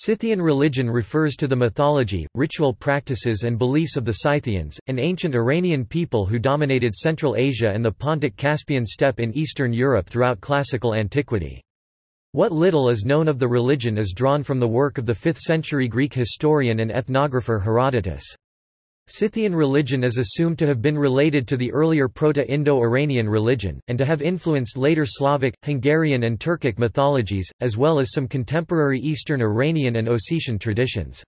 Scythian religion refers to the mythology, ritual practices and beliefs of the Scythians, an ancient Iranian people who dominated Central Asia and the Pontic-Caspian steppe in Eastern Europe throughout classical antiquity. What little is known of the religion is drawn from the work of the 5th-century Greek historian and ethnographer Herodotus. Scythian religion is assumed to have been related to the earlier Proto-Indo-Iranian religion, and to have influenced later Slavic, Hungarian and Turkic mythologies, as well as some contemporary Eastern Iranian and Ossetian traditions.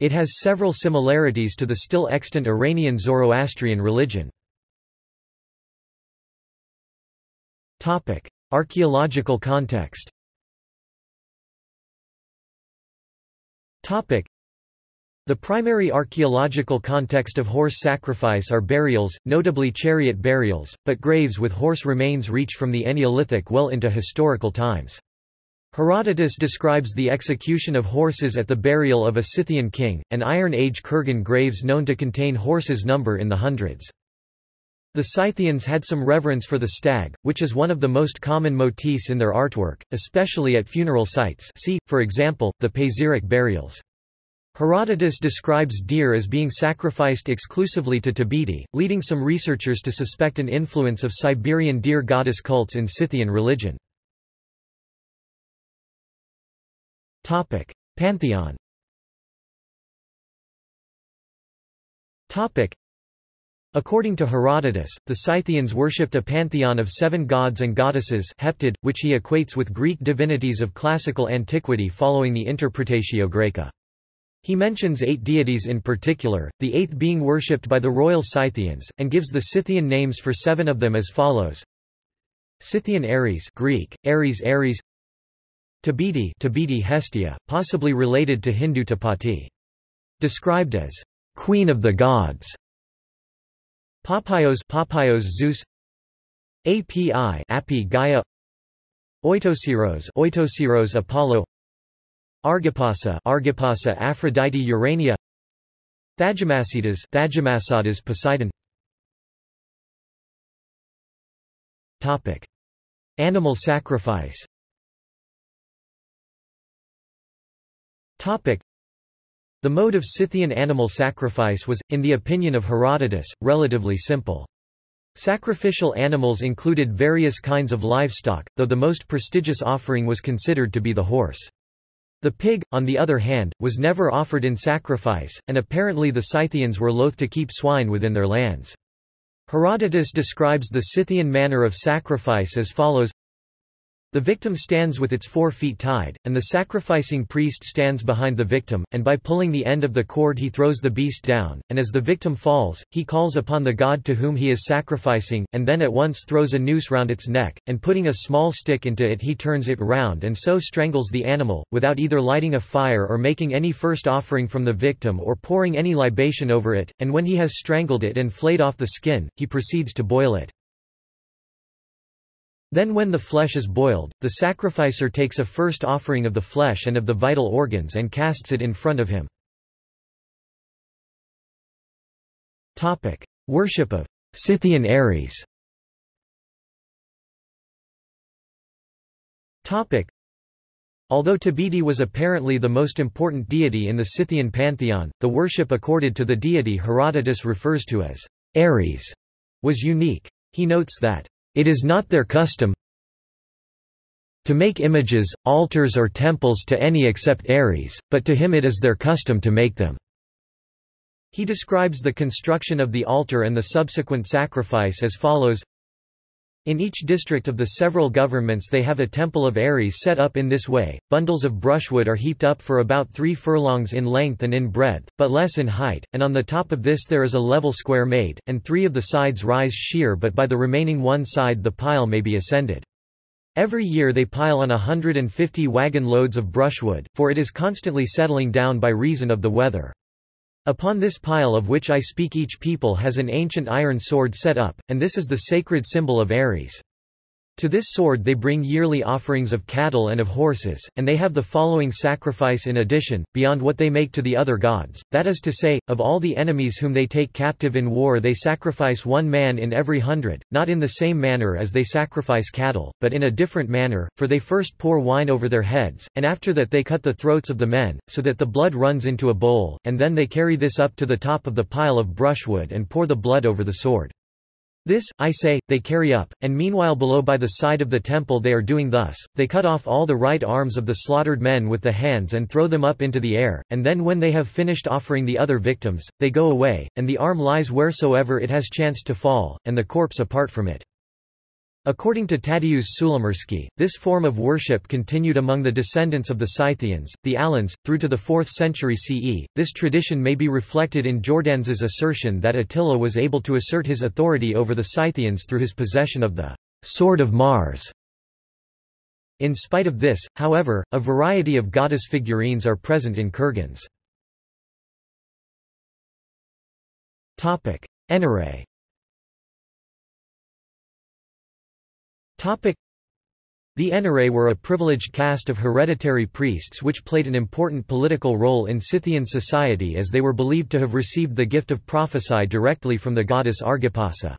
It has several similarities to the still extant Iranian Zoroastrian religion. Archaeological context the primary archaeological context of horse sacrifice are burials, notably chariot burials, but graves with horse remains reach from the Neolithic well into historical times. Herodotus describes the execution of horses at the burial of a Scythian king, and Iron Age kurgan graves known to contain horses number in the hundreds. The Scythians had some reverence for the stag, which is one of the most common motifs in their artwork, especially at funeral sites see, for example, the Pazyryk burials. Herodotus describes deer as being sacrificed exclusively to Tabidi, leading some researchers to suspect an influence of Siberian deer goddess cults in Scythian religion. Pantheon According to Herodotus, the Scythians worshipped a pantheon of seven gods and goddesses heptad, which he equates with Greek divinities of classical antiquity following the Interpretatio Graeca. He mentions eight deities in particular, the eighth being worshipped by the royal Scythians, and gives the Scythian names for seven of them as follows. Scythian Ares Greek, Ares Ares Tabidi Tabidi Hestia, possibly related to Hindu Tapati. Described as queen of the gods. Papaios Papaios Zeus API Api Gaia Oitosiros Oitosiros Apollo Argipasa Argipasa Aphrodite Urania. Thagemasidas Thagemasidas Poseidon. Topic. Animal sacrifice. Topic. The mode of Scythian animal sacrifice was, in the opinion of Herodotus, relatively simple. Sacrificial animals included various kinds of livestock, though the most prestigious offering was considered to be the horse. The pig, on the other hand, was never offered in sacrifice, and apparently the Scythians were loath to keep swine within their lands. Herodotus describes the Scythian manner of sacrifice as follows the victim stands with its four feet tied, and the sacrificing priest stands behind the victim, and by pulling the end of the cord he throws the beast down, and as the victim falls, he calls upon the god to whom he is sacrificing, and then at once throws a noose round its neck, and putting a small stick into it he turns it round and so strangles the animal, without either lighting a fire or making any first offering from the victim or pouring any libation over it, and when he has strangled it and flayed off the skin, he proceeds to boil it. Then when the flesh is boiled, the sacrificer takes a first offering of the flesh and of the vital organs and casts it in front of him. Worship of Scythian Ares Although Tabidi was apparently the most important deity in the Scythian pantheon, the worship accorded to the deity Herodotus refers to as Ares was unique. He notes that it is not their custom to make images, altars or temples to any except Ares, but to him it is their custom to make them. He describes the construction of the altar and the subsequent sacrifice as follows in each district of the several governments they have a temple of Ares set up in this way. Bundles of brushwood are heaped up for about three furlongs in length and in breadth, but less in height, and on the top of this there is a level square made, and three of the sides rise sheer but by the remaining one side the pile may be ascended. Every year they pile on a 150 wagon loads of brushwood, for it is constantly settling down by reason of the weather. Upon this pile of which I speak each people has an ancient iron sword set up, and this is the sacred symbol of Ares. To this sword they bring yearly offerings of cattle and of horses, and they have the following sacrifice in addition, beyond what they make to the other gods, that is to say, of all the enemies whom they take captive in war they sacrifice one man in every hundred, not in the same manner as they sacrifice cattle, but in a different manner, for they first pour wine over their heads, and after that they cut the throats of the men, so that the blood runs into a bowl, and then they carry this up to the top of the pile of brushwood and pour the blood over the sword. This, I say, they carry up, and meanwhile below by the side of the temple they are doing thus, they cut off all the right arms of the slaughtered men with the hands and throw them up into the air, and then when they have finished offering the other victims, they go away, and the arm lies wheresoever it has chanced to fall, and the corpse apart from it. According to Tadeusz Sulimirski, this form of worship continued among the descendants of the Scythians, the Alans, through to the 4th century CE. This tradition may be reflected in Jordanes's assertion that Attila was able to assert his authority over the Scythians through his possession of the sword of Mars. In spite of this, however, a variety of goddess figurines are present in kurgans. Enarei The Enarei were a privileged caste of hereditary priests which played an important political role in Scythian society as they were believed to have received the gift of prophecy directly from the goddess Argipasa.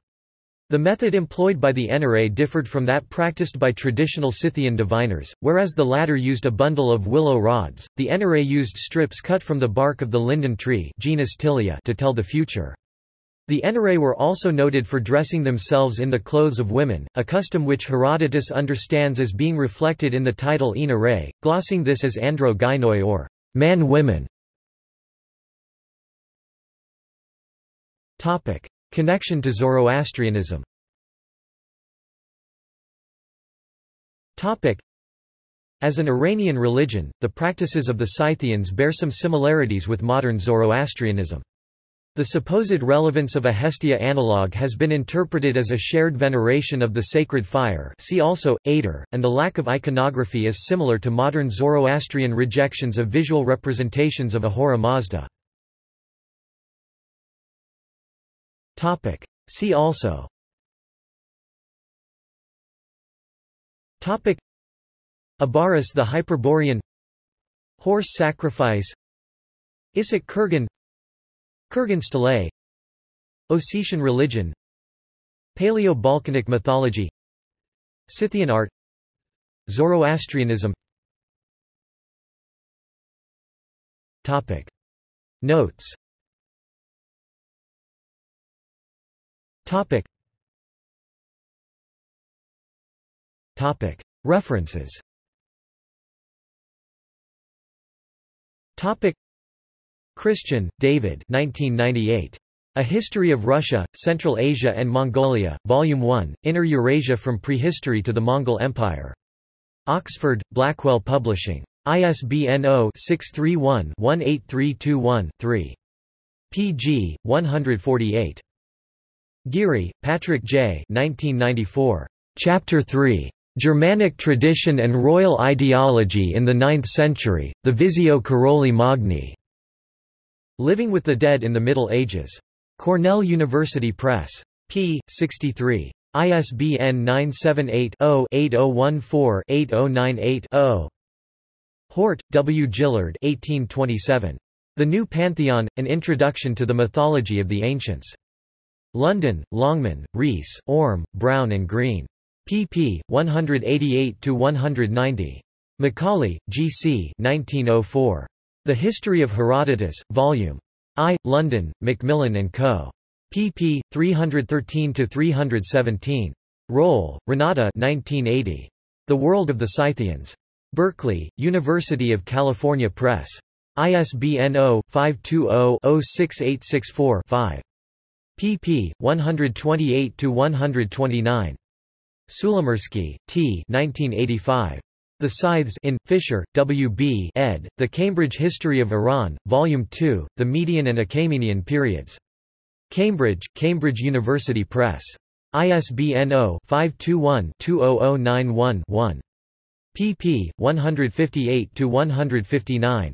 The method employed by the Enarei differed from that practiced by traditional Scythian diviners, whereas the latter used a bundle of willow rods, the Enarei used strips cut from the bark of the linden tree genus Tilia to tell the future. The Enarei were also noted for dressing themselves in the clothes of women, a custom which Herodotus understands as being reflected in the title Enarei, glossing this as andro gynoi or man-women. Connection to Zoroastrianism As an Iranian religion, the practices of the Scythians bear some similarities with modern Zoroastrianism. The supposed relevance of a Hestia analogue has been interpreted as a shared veneration of the sacred fire see also, Atar, and the lack of iconography is similar to modern Zoroastrian rejections of visual representations of Ahura Mazda. See also. Abaris the Hyperborean. Horse sacrifice. Issyk Kurgan Kurgan stele Ossetian religion Paleo-Balkanic mythology Scythian art Zoroastrianism Topic. Notes Topic. Topic. References Topic. Christian, David 1998. A History of Russia, Central Asia and Mongolia, Volume 1, Inner Eurasia from Prehistory to the Mongol Empire. Oxford, Blackwell Publishing. ISBN 0-631-18321-3. pg. 148. Geary, Patrick J. 1994. Chapter 3. Germanic Tradition and Royal Ideology in the Ninth Century, the Visio Caroli Magni. Living with the Dead in the Middle Ages. Cornell University Press. p. 63. ISBN 978-0-8014-8098-0. Hort, W. Jillard 1827. The New Pantheon, An Introduction to the Mythology of the Ancients. London, Longman, Rees, Orme, Brown and Green. pp. 188–190. Macaulay, G. C. 1904. The History of Herodotus, Vol. I, London, Macmillan & Co. pp. 313–317. Rolle, Renate 1980. The World of the Scythians. Berkeley, University of California Press. ISBN 0-520-06864-5. pp. 128–129. Sulimirski, T. 1985. The Scyths in, Fisher, W. B. ed., The Cambridge History of Iran, Volume 2, The Median and Achaemenian Periods. Cambridge, Cambridge University Press. ISBN 0-521-20091-1. pp. 158–159.